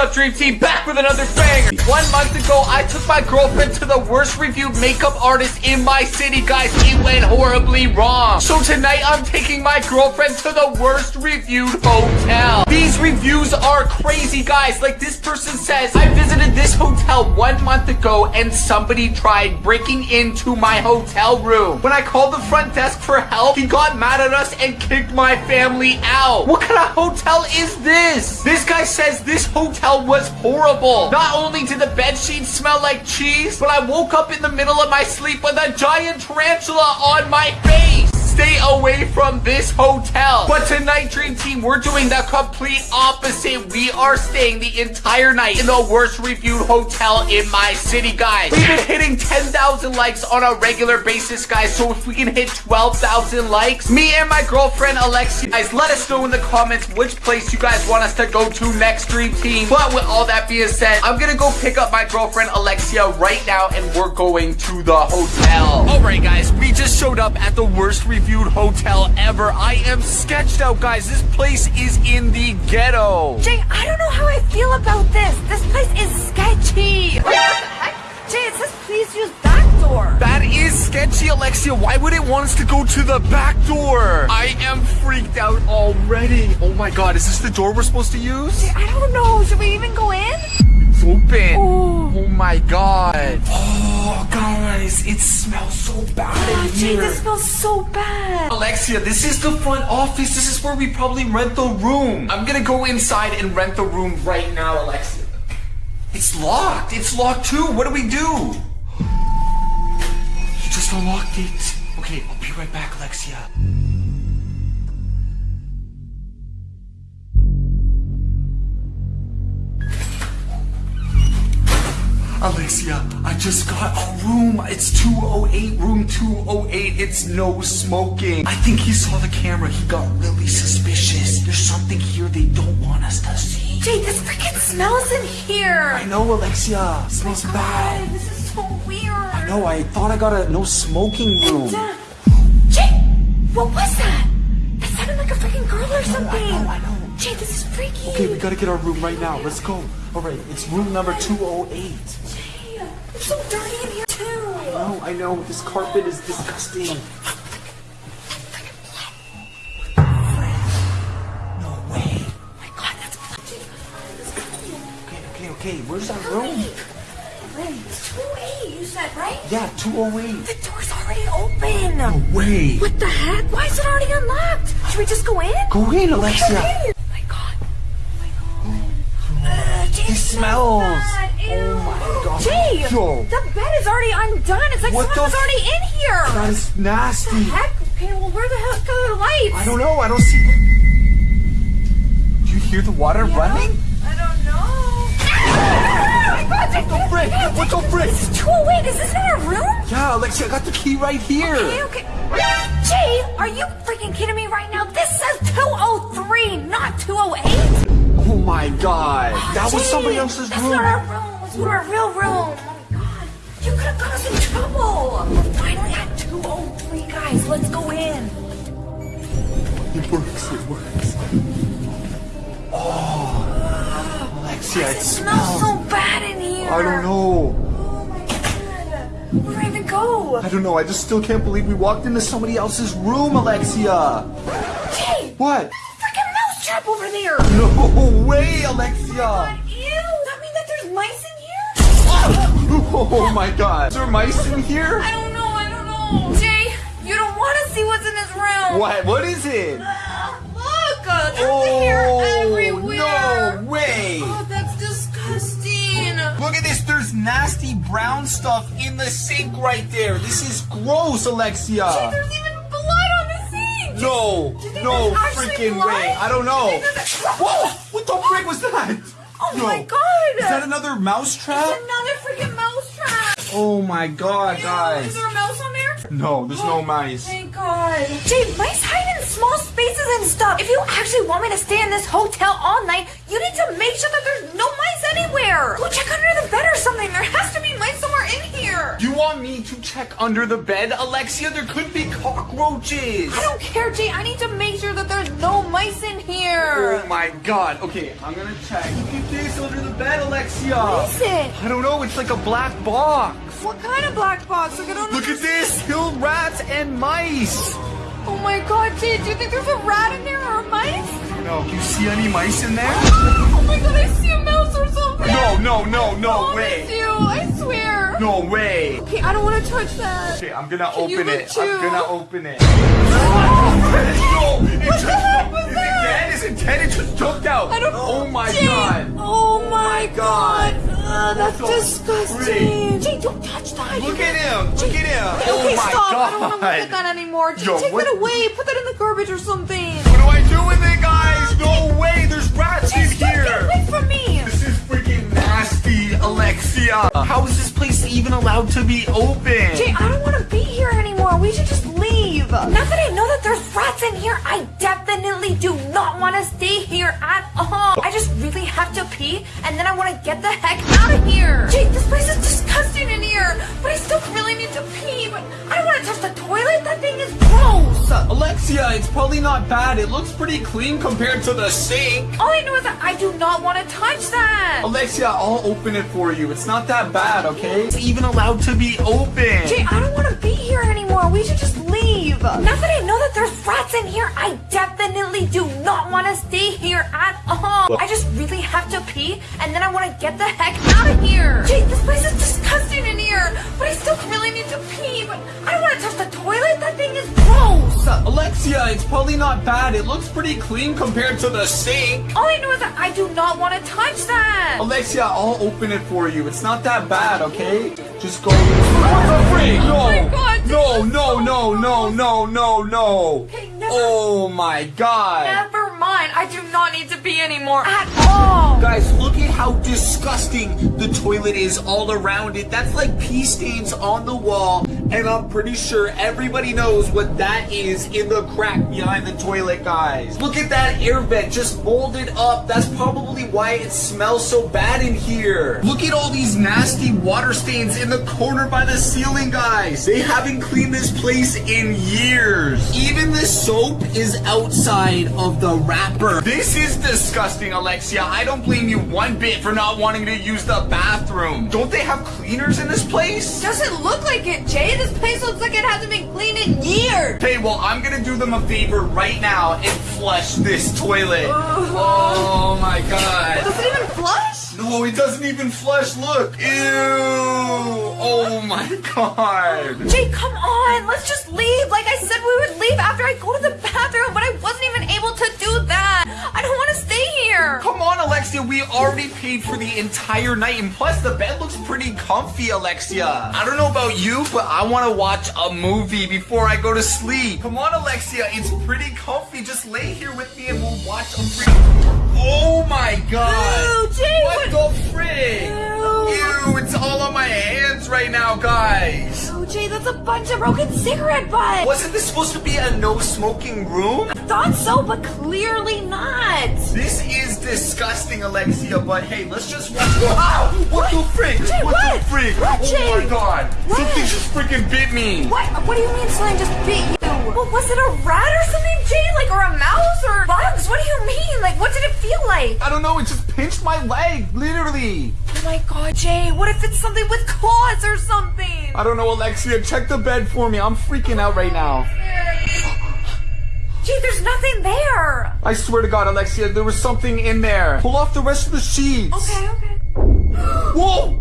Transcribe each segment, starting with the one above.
up, Dream Team? Back with another banger. One month ago, I took my girlfriend to the worst reviewed makeup artist in my city, guys. It went horribly wrong. So tonight, I'm taking my girlfriend to the worst reviewed hotel. These reviews are crazy, guys. Like this person says, I visited this hotel one month ago and somebody tried breaking into my hotel room. When I called the front desk for help, he got mad at us and kicked my family out. What kind of hotel is this? This guy says this hotel was horrible. Not only did the bed sheets smell like cheese, but I woke up in the middle of my sleep with a giant tarantula on my face stay away from this hotel. But tonight, Dream Team, we're doing the complete opposite. We are staying the entire night in the worst reviewed hotel in my city, guys. We've been hitting 10,000 likes on a regular basis, guys. So if we can hit 12,000 likes, me and my girlfriend, Alexia, guys, let us know in the comments which place you guys want us to go to next, Dream Team. But with all that being said, I'm gonna go pick up my girlfriend, Alexia, right now, and we're going to the hotel. All right, guys, we just showed up at the worst reviewed reviewed hotel ever. I am sketched out, guys. This place is in the ghetto. Jay, I don't know how I feel about this. This place is sketchy. Heck? Jay, it says please use back door. That is sketchy, Alexia. Why would it want us to go to the back door? I am freaked out already. Oh my god, is this the door we're supposed to use? Jay, I don't know. Should we even go in? It's open. Oh. oh my god. Oh, guys, it smells so bad Oh, in ah, Jay, here. this smells so bad. Alexia, this is the front office. This is where we probably rent the room. I'm gonna go inside and rent the room right now, Alexia. It's locked. It's locked too. What do we do? You just unlocked it. Okay, I'll be right back, Alexia. Alexia, I just got a room. It's 208, room 208. It's no smoking. I think he saw the camera. He got really suspicious. There's something here they don't want us to see. Jay, this freaking smells in here. I know, Alexia. It smells God, bad. this is so weird. I know, I thought I got a no smoking room. Uh, Jay, what was that? That sounded like a freaking girl or something. I know, I know. Jay, this is freaky. Okay, we gotta get our room right now. Let's go. Alright, it's room number 208. It's so dirty in here too. Oh, I know. This carpet is disgusting. No way. Oh my god, that's Okay, okay, okay. Where's our room? It's 208, you said, right? Yeah, 208. The door's already open. No way. What the heck? Why is it already unlocked? Should we just go in? Go in, Alexia. Oh my god. Oh my god. Uh, It smells. bad. Oh my god. Jay, Yo. the bed is already undone. It's like What someone was already in here. That is nasty. Heck? Okay, well, where the heck are the lights? I don't know. I don't see. Do you hear the water running? I don't know. My god, Jay, What the frick? What the frick? This is 208. Is this in our room? Yeah, Alexia, I got the key right here. Okay, okay. Jay, are you freaking kidding me right now? This says 203, not 208. Oh my god. That was Jay, somebody else's room. Not our room. It's our real room. Oh my god. You could have got us in trouble. We're finally at 203, guys. Let's go in. It works. It works. Oh, Alexia, it It smells so bad in here. I don't know. Oh my god. Where do I even go? I don't know. I just still can't believe we walked into somebody else's room, Alexia. Jay, What? freaking mouse trap over there. No way, Alexia. God, ew. That mean that there's mice? Oh my god. Is there mice in here? I don't know. I don't know. Jay, you don't want to see what's in this room. What? What is it? Ah, Look, uh, there's hair everywhere. Oh, no way. Oh, that's disgusting. Look at this. There's nasty brown stuff in the sink right there. This is gross, Alexia. There's even blood on the sink. No, Do you think no freaking blood? way. I don't know. Do you think there's- Whoa! What the frick was that? Oh No. my god. Is that another mouse trap? It's another freaking mouse trap. Oh my god, Ew, guys. Is there a mouse on there? No, there's no mice. Thank God. Jay, mice hide in small spaces and stuff. If you actually want me to stay in this hotel all night, you need to make sure that there's no mice anywhere. Go check under the bed or something. There has to be mice somewhere in here. You want me to check under the bed, Alexia? There could be cockroaches. I don't care, Jay. I need to make sure that there's no mice in here. Oh my god. Okay, I'm gonna check. Look at this under the bed, Alexia. What is it? I don't know. It's like a black box. What kind of black box? Like, I don't Look at this. Killed rats and mice. Oh my god, Jay, do you think there's a rat in there or a mice? No, do you see any mice in there? Oh my god, I see a mouse or something. No, no, no, no Promise way. you, I swear. No way. Okay, I don't want to touch that. Okay, I'm gonna Can open it. too? I'm gonna open it. no, it What just, the heck was that? it dead? Is it just jumped out. I don't Oh my Jay, god. Oh my God. god. Uh, that's disgusting. Jay, don't touch that. Look at him. Look at him. Okay, oh my stop. god. I don't want to look at that anymore. Jay, Yo, take what- that away. Put that in the garbage or something. What do I do with it, guys? No way. There's rats Jay, in stop. Get here. away from me. This is freaking nasty, Alexia. Uh, how is this place even allowed to be open? Jay, I don't want to be here anymore. We should just leave. Now that I know that there's rats in here, I definitely do not want to stay here at all. I just really have to pee, and then I want to get the heck out of here. Jake, this place is disgusting in here, but I still really need to pee, but I don't want to touch the toilet. That thing is gross. Alexia, it's probably not bad. It looks pretty clean compared to the sink. All I know is that I do not want to touch that. Alexia, I'll open it for you. It's not that bad, okay? It's even allowed to be open. Jay, I don't want to be here anymore. We should just leave. Now that I know that there's rats in here, I definitely do not want to stay here at all. I just really have to pee, and then I want to get the heck out of here. Jay, this place is disgusting in here, but I still really need to pee, but I don't want to touch the toilet. That thing is gross. Alexia, it's probably not bad. It looks pretty clean compared to the sink. All I know is that I do not want to touch that. Alexia, I'll open it for you. It's not that bad, okay? Just go. What the freak? No. Oh my God, this no, is no, so no, no, no, no, no. Okay, never- Oh my god. Never I do not need to pee anymore at all. Guys, look at how disgusting the toilet is all around it. That's like pee stains on the wall, and I'm pretty sure everybody knows what that is in the crack behind the toilet, guys. Look at that air vent just molded up. That's probably why it smells so bad in here. Look at all these nasty water stains in the corner by the ceiling, guys. They haven't cleaned this place in years. Even the soap is outside of the wrapper. This is disgusting, Alexia. I don't blame you one bit for not wanting to use the bathroom. Don't they have cleaners in this place? Doesn't look like it, Jay. This place looks like it hasn't been cleaned in years. Okay, well, I'm gonna do them a favor right now and flush this toilet. Oh my god. Does it even flush? No, it doesn't even flush. Look. Ew. Oh my god. Jay, come on. Let's just leave. Like I said, we would leave after I go to the bathroom, but I wasn't even able to do that. I don't want to stay here. Come on, Alexia. We already paid for the entire night, and plus the bed looks pretty comfy, Alexia. I don't know about you, but I want to watch a movie before I go to sleep. Come on, Alexia. It's pretty comfy. Just lay here with me, and we'll watch a pretty. Oh my god. Ew, Jay, What what- the frick? Ew. Ew, it's all on my hands right now, guys. Oh, Jay, that's a bunch of broken cigarette butts. Wasn't this supposed to be a no smoking room? Thought so, but clearly not. This is disgusting, Alexia, but hey, let's just watch. Wow! What the frick? Jay, what, what? the frick? What, oh Jay? my god! What? Something just freaking bit me! What? What do you mean slime just bit you? Well, was it a rat or something, Jay? Like, or a mouse or bugs? What do you mean? Like, what did it feel like? I don't know, it just pinched my leg, literally. Oh my god, Jay, what if it's something with claws or something? I don't know, Alexia, check the bed for me. I'm freaking out right now. Jay, there's nothing there. I swear to God, Alexia, there was something in there. Pull off the rest of the sheets. Okay, okay. Whoa!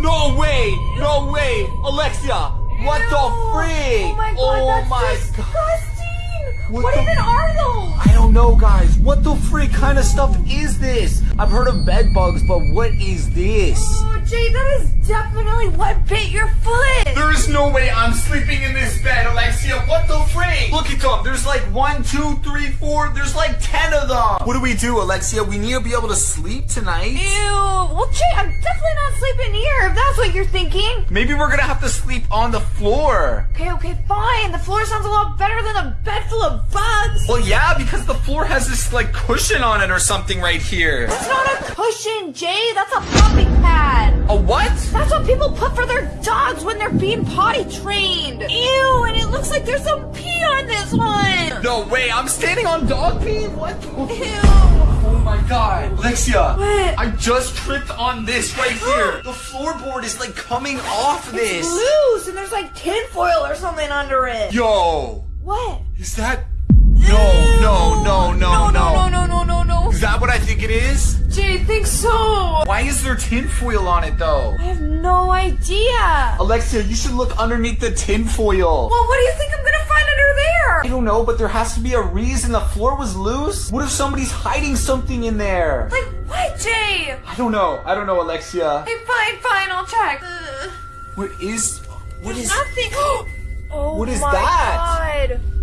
No way! No way! Alexia! What Ew. the freak? Oh my god, Oh that's my disgusting. God. What, What even are those? I don't know, guys. What the freak kind of stuff is this? I've heard of bed bugs, but what is this? Oh, Jay, that is definitely what bit your foot. There is no way I'm sleeping in this bed, Alexia. What the freak? Look at them. There's like one, two, three, four. There's like ten of them. What do we do, Alexia? We need to be able to sleep tonight. Ew. Well, Jay, I'm definitely not sleeping here if that's what you're thinking. Maybe we're gonna have to sleep on the floor. Okay, okay, fine. The floor sounds a lot better than a bed full of bugs. Well, yeah, because the floor has this like cushion on it or something right here. That's not a cushion, Jay. That's a puppy pad. pad. A what? That's what people put for their dogs when they're being potty trained. Ew, and it looks like there's some pee on this one. No way, I'm standing on dog pee? What? Ew. Oh my god. Alexia, What? I just tripped on this right here. the floorboard is like coming off this. It's loose, and there's like tinfoil or something under it. Yo, What? is that? No, no, no, no, no, no, no, no, no, no. Is that what I think it is? Jay, I think so. Why is there tinfoil on it though? I have no idea. Alexia, you should look underneath the tinfoil. Well, what do you think I'm gonna find under there? I don't know, but there has to be a reason the floor was loose. What if somebody's hiding something in there? Like what, Jay? I don't know. I don't know, Alexia. Hey, fine, fine, I'll check. Ugh. What is? What is? Nothing. oh What is my that? God.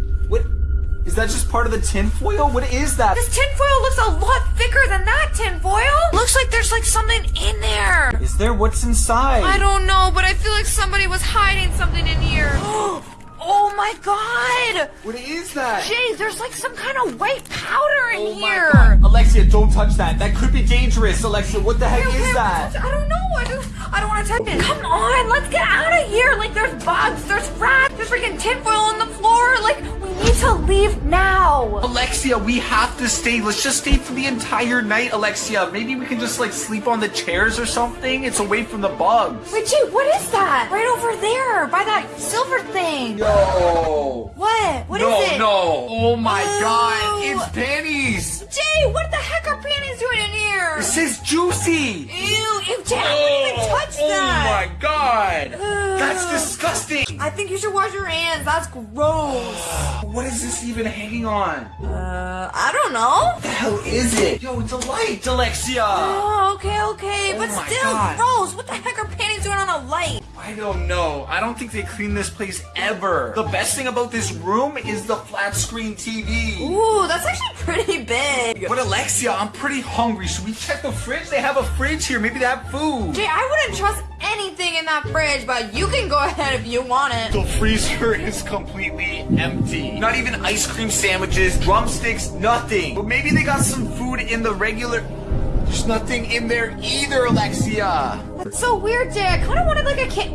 Is that just part of the tinfoil? What is that? This tinfoil looks a lot thicker than that tinfoil. Looks like there's like something in there. Is there what's inside? I don't know, but I feel like somebody was hiding something in here. oh my god! What is that? Jay, there's like some kind of white powder in Oh my here. god. Alexia, don't touch that. That could be dangerous. Alexia, what the heck Okay, okay, is that? I don't know. I don't, I don't want to touch it. Come on, let's get out of here. Like, there's bugs, there's rats, there's freaking tinfoil on the floor. Like, need to leave now. Alexia, we have to stay. Let's just stay for the entire night, Alexia. Maybe we can just like sleep on the chairs or something. It's away from the bugs. Wait, Jay, what is that? Right over there, by that silver thing. No. What? What is no, it? no. no. Oh my god. It's pennies. Jay, what the heck are panties doing in here? It says juicy. Ew, ew, Jay, I wouldn't even oh, touch oh that. my god. That's disgusting. I think you should wash your hands. That's gross. What is this even hanging on? Uh, I don't know. What the hell is it? Yo, it's a light, Alexia. Oh, okay, okay, Oh but still God. gross. What the heck are panties doing on a light? I don't know. I don't think they clean this place ever. The best thing about this room is the flat screen TV. Ooh, that's actually pretty big. But Alexia, I'm pretty hungry. Should we check the fridge? They have a fridge here. Maybe they have food. Jay, I wouldn't trust anything in that fridge, but you can go ahead if you want it. The freezer is completely empty. Not even ice cream sandwiches, drumsticks, nothing. But maybe they got some food in the regular. There's nothing in there either, Alexia. That's so weird, Jay. I kind of wanted like a kid.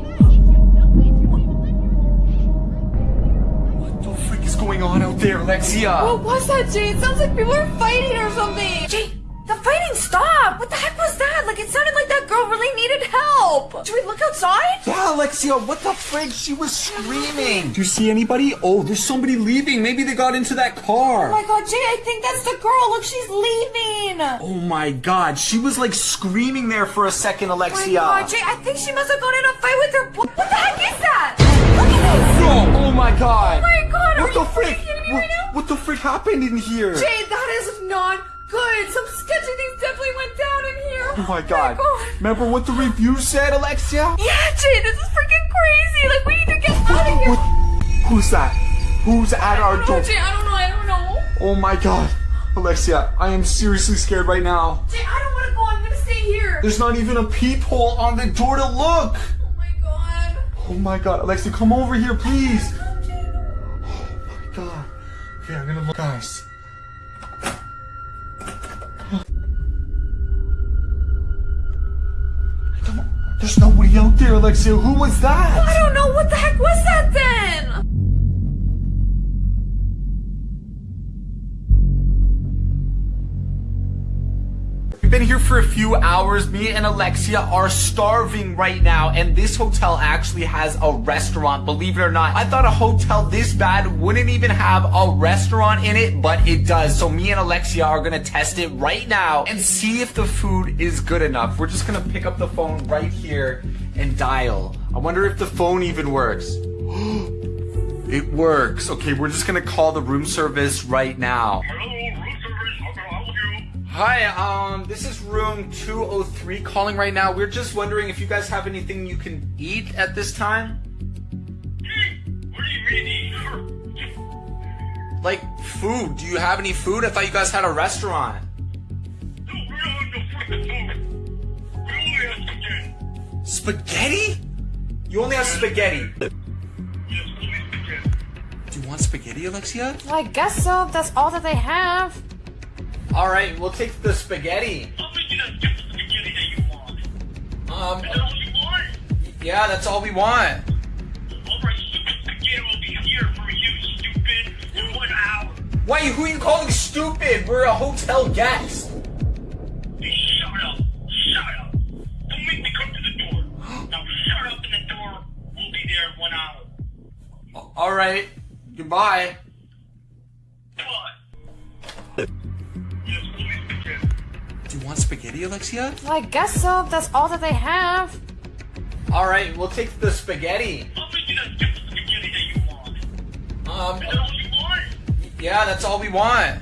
What the frick is going on out there, Alexia? What was that, Jay? It sounds like people are fighting or something. Jay, the fighting stopped. What the heck was that? Like it sounded like that girl really needed help. Should we look outside? Yeah, Alexia, what the frick? She was screaming. Do you see anybody? Oh, there's somebody leaving. Maybe they got into that car. Oh my god, Jay, I think that's the girl. Look, she's leaving. Oh my god, she was like screaming there for a second, Alexia. Oh my Alexia. god, Jay, I think she must have gone in a fight with her boy. What the heck is that? Look at this. No, oh my god. Oh my god, What you the frick? freaking kidding me What, right now? what the frick happened in here? Jay, that is not good. Some sketchy things definitely went down in here. Oh my oh god. Remember what the review said, Alexia? Yeah, Jay, this is freaking crazy. Like, we need to get out of here. What? Who's that? Who's at our don't door? know, Jay, I don't know, I don't know. Oh my god. Alexia, I am seriously scared right now. Jay, I don't want to go. I'm gonna stay here. There's not even a peephole on the door to look. Oh my god. Oh my god, Alexia, come over here, please. Oh, Jay. Oh my god. Okay, I'm gonna look, guys. There's nobody out there, Alexia. Who was that? I don't know. What the heck was that then? Been here for a few hours. Me and Alexia are starving right now, and this hotel actually has a restaurant, believe it or not. I thought a hotel this bad wouldn't even have a restaurant in it, but it does. So me and Alexia are gonna test it right now and see if the food is good enough. We're just gonna pick up the phone right here and dial. I wonder if the phone even works. It works. Okay, we're just gonna call the room service right now. Hello, Hi, um, this is room 203 calling right now. We're just wondering if you guys have anything you can eat at this time? What do you mean eat? Like, food. Do you have any food? I thought you guys had a restaurant. No, we don't have no freaking food. We only have spaghetti. Spaghetti? You only have spaghetti. Yes, only spaghetti. Do you want spaghetti, Alexia? Well, I guess so. That's all that they have. Alright, we'll take the spaghetti. How many you guys get the spaghetti that you want? Yeah, that's all we want. Alright, stupid spaghetti will be here for you, stupid, in one hour. Why, who are you calling stupid? We're a hotel guest. Hey, shut up. Shut up. Don't make me come to the door. Now shut up in the door. We'll be there in one hour. All right. Goodbye. Spaghetti, Alexia? Well, I guess so. That's all that they have. All right, we'll take the spaghetti. I'll make you that spaghetti that you want. Um, Is that all you want? yeah, that's all we want.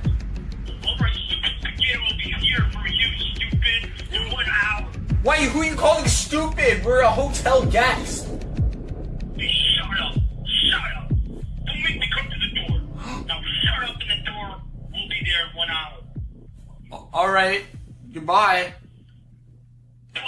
Alright, stupid spaghetti will be here for you, stupid, in one hour. Why, who are you calling stupid? We're a hotel guest. Hey, shut up. Shut up. Don't make me come to the door. Now shut up in the door. We'll be there in one hour. All right. Goodbye. What?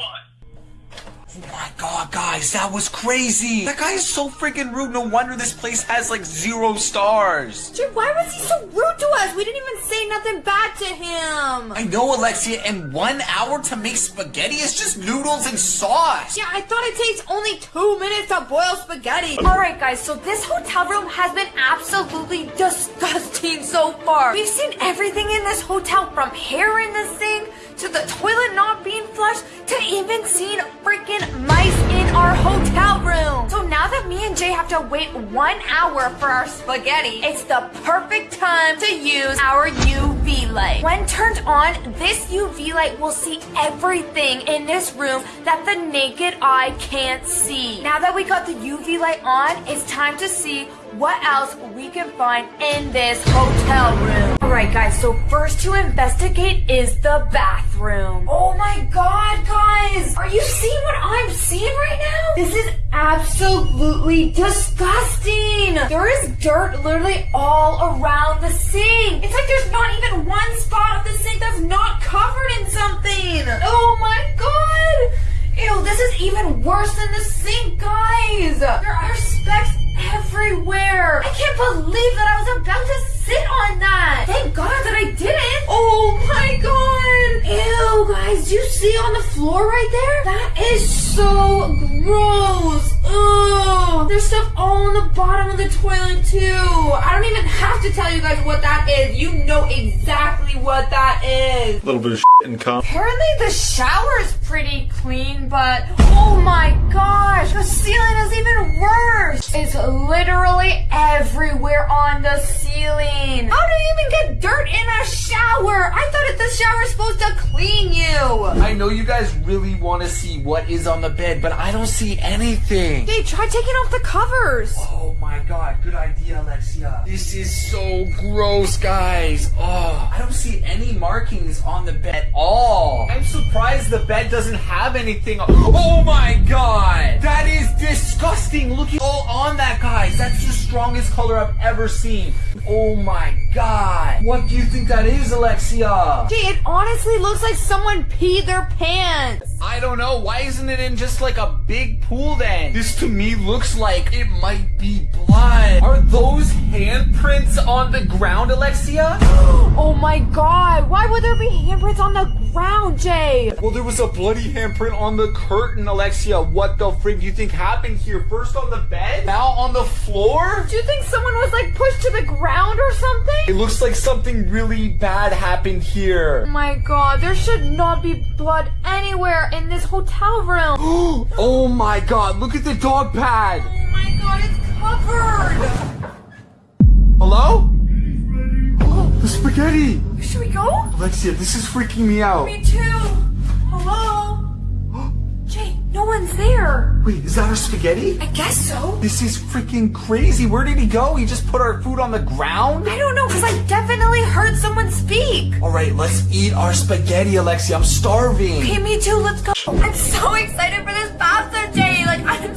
Oh my god, guys, that was crazy. That guy is so freaking rude. No wonder this place has like zero stars. Dude, why was he so rude to us? We didn't even say nothing bad to him. I know, Alexia, and one hour to make spaghetti is just noodles and sauce. Yeah, I thought it takes only two minutes to boil spaghetti. Alright guys, so this hotel room has been absolutely disgusting so far. We've seen everything in this hotel from hair in the sink, to the toilet not being flushed, to even seeing freaking mice in our hotel room. So now that me and Jay have to wait one hour for our spaghetti, it's the perfect time to use our UV light. When turned on, this UV light will see everything in this room that the naked eye can't see. Now that we got the UV light on, it's time to see what else we can find in this hotel room. Alright guys, so first to investigate is the bathroom. Oh my god, guys! Are you seeing what I'm seeing right now? This is absolutely disgusting! There is dirt literally all around the sink. It's like there's not even one spot of the sink that's not covered in something. Oh my god! Ew, this is even worse than the sink, guys! There are specks everywhere! I can't believe that I was about to sit on that! Thank God that I didn't! Oh my god! Ew, guys, do you see on the floor right there? That is so gross! Ugh! There's stuff all on the bottom of the toilet too! I don't even have to tell you guys what that is. You know exactly what that is. A little bit of and cum. Apparently the shower is pretty clean, but oh my gosh, the ceiling is even worse. It's literally everywhere on the ceiling. How do you even get dirt in a shower? I thought that the shower's supposed to clean you. I know you guys really want to see what is on the bed, but I don't see anything. Hey, try taking off the covers. Oh my god, good idea, Alexia. This is so gross, guys. Oh, I don't see any markings on the bed at all. I'm surprised the bed doesn't have anything. Oh my god, that is disgusting. Look at all on that, guys. That's the strongest color I've ever seen. Oh my god. What do you think that is, Alexia? Jay, it honestly looks like someone peed their pants. I don't know. Why isn't it in just like a big pool then? This to me looks like it might be blood. Are those handprints on the ground, Alexia? Oh my god, why would there be handprints on the ground, Jay? Well, there was a bloody handprint on the curtain, Alexia. What the frig do you think happened here? First on the bed, now on the floor? Do you think someone was like pushed to the ground or something? It looks like something really bad happened here. Oh my god, there should not be blood anywhere in this hotel room. oh my god, look at the dog pad. Oh my god, it's covered. Hello? Spaghetti. Should we go? Alexia, this is freaking me out. Me too. Hello? Jay, no one's there. Wait, is that our spaghetti? I guess so. This is freaking crazy. Where did he go? He just put our food on the ground? I don't know, because I definitely heard someone speak. All right, let's eat our spaghetti, Alexia. I'm starving. Okay, me too, let's go. I'm so excited for this pasta, Jay. Like, I'm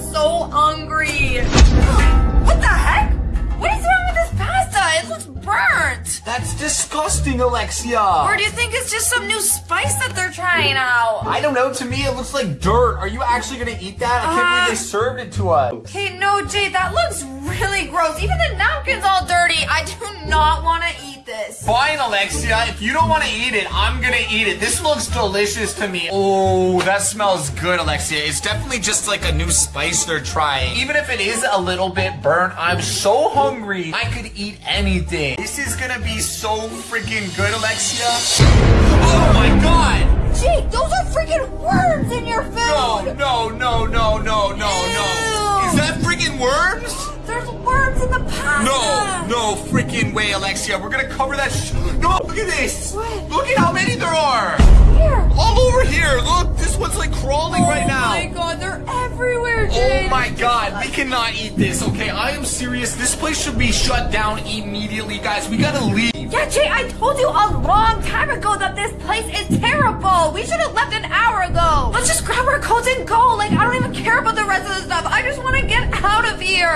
Alexia. Or do you think it's just some new spice that they're trying out? I don't know. To me, it looks like dirt. Are you actually gonna eat that? I can't Uh, believe they served it to us. Okay, no, Jay, that looks really gross. Even the napkin's all dirty. I do not want to eat eat this. Fine, Alexia. If you don't want to eat it, I'm gonna eat it. This looks delicious to me. Oh, that smells good, Alexia. It's definitely just like a new spice they're trying. Even if it is a little bit burnt, I'm so hungry. I could eat anything. This is gonna be so freaking good, Alexia. Oh my god! Jake, those are freaking worms in your food. No, no, no, no, freaking way, Alexia. We're gonna cover that. Sh- no, look at this. What? Look at how many there are. Here. All over here. Look, this one's like crawling right oh now. Oh my god, they're everywhere, Oh my god, we cannot eat this, okay? I am serious. This place should be shut down immediately, guys. We gotta leave. Yeah, Jay, I told you a long time ago that this place is terrible. We should have left an hour ago. Let's just grab our coats and go. Like, I don't even care about the rest of the stuff. I just want to get out of here.